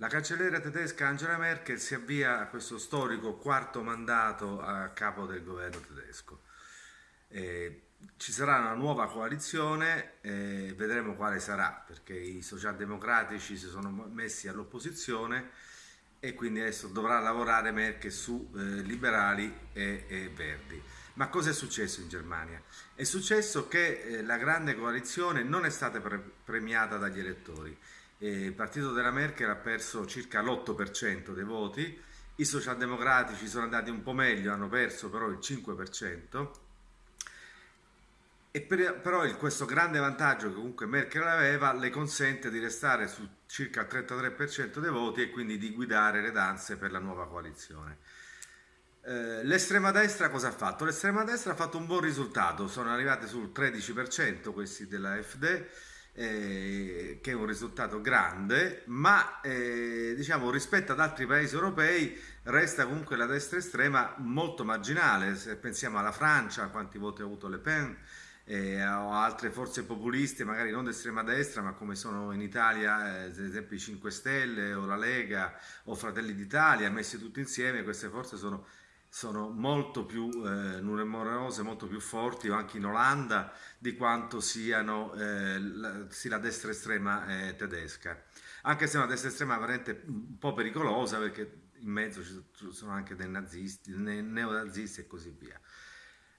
La cancelliera tedesca Angela Merkel si avvia a questo storico quarto mandato a capo del governo tedesco. Eh, ci sarà una nuova coalizione, eh, vedremo quale sarà, perché i socialdemocratici si sono messi all'opposizione e quindi adesso dovrà lavorare Merkel su eh, liberali e, e, verdi. Ma cosa è successo in Germania? È successo che eh, la grande coalizione non è stata pre premiata dagli elettori il partito della Merkel ha perso circa l'8% dei voti, i socialdemocratici sono andati un po' meglio, hanno perso però il 5%, e per, però il, questo grande vantaggio che comunque Merkel aveva le consente di restare su circa il 33% dei voti e quindi di guidare le danze per la nuova coalizione. Eh, l'estrema destra cosa ha fatto? L'estrema destra ha fatto un buon risultato, sono arrivati sul 13% questi della FD, eh, che è un risultato grande, ma eh, diciamo rispetto ad altri paesi europei resta comunque la destra estrema molto marginale, se pensiamo alla Francia, quanti voti ha avuto Le Pen, eh, o altre forze populiste, magari non d'estrema destra, ma come sono in Italia, eh, ad esempio i 5 Stelle o la Lega o Fratelli d'Italia, messi tutti insieme, queste forze sono sono molto più eh, numerose, molto più forti, anche in Olanda, di quanto siano eh, la, sia la destra estrema eh, tedesca. Anche se è una destra estrema veramente un po' pericolosa, perché in mezzo ci sono anche dei nazisti, neonazisti e così via.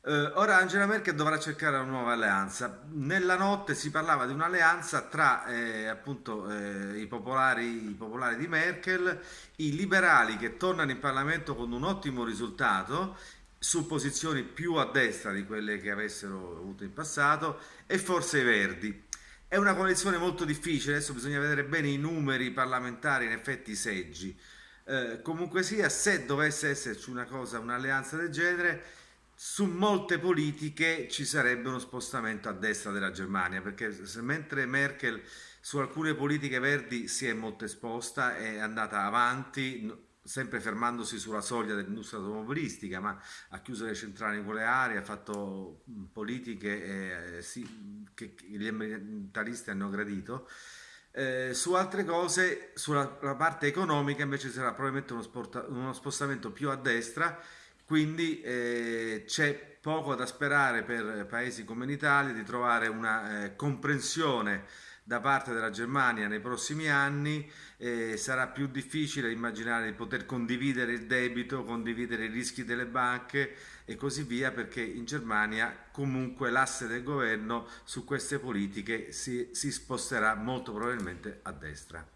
Uh, ora Angela Merkel dovrà cercare una nuova alleanza. Nella notte si parlava di un'alleanza tra eh, appunto, eh, i, popolari, i, popolari, di Merkel, i liberali che tornano in Parlamento con un ottimo risultato su posizioni più a destra di quelle che avessero avuto in passato e forse i verdi. È una coalizione molto difficile, adesso bisogna vedere bene i numeri parlamentari, in effetti i seggi. Eh, comunque sia, se dovesse esserci una cosa, un'alleanza del genere, su molte politiche ci sarebbe uno spostamento a destra della Germania, perché mentre Merkel su alcune politiche verdi si è molto esposta, è andata avanti, sempre fermandosi sulla soglia dell'industria automobilistica, ma ha chiuso le centrali nucleari, ha fatto politiche eh, sì, che gli ambientalisti hanno gradito. Eh, su altre cose, sulla parte economica invece sarà probabilmente uno, uno spostamento più a destra, quindi eh, c'è poco da sperare per paesi come l'Italia di trovare una eh, comprensione da parte della Germania nei prossimi anni eh, sarà più difficile immaginare di poter condividere il debito, condividere i rischi delle banche e così via perché in Germania comunque l'asse del governo su queste politiche si, si sposterà molto probabilmente a destra.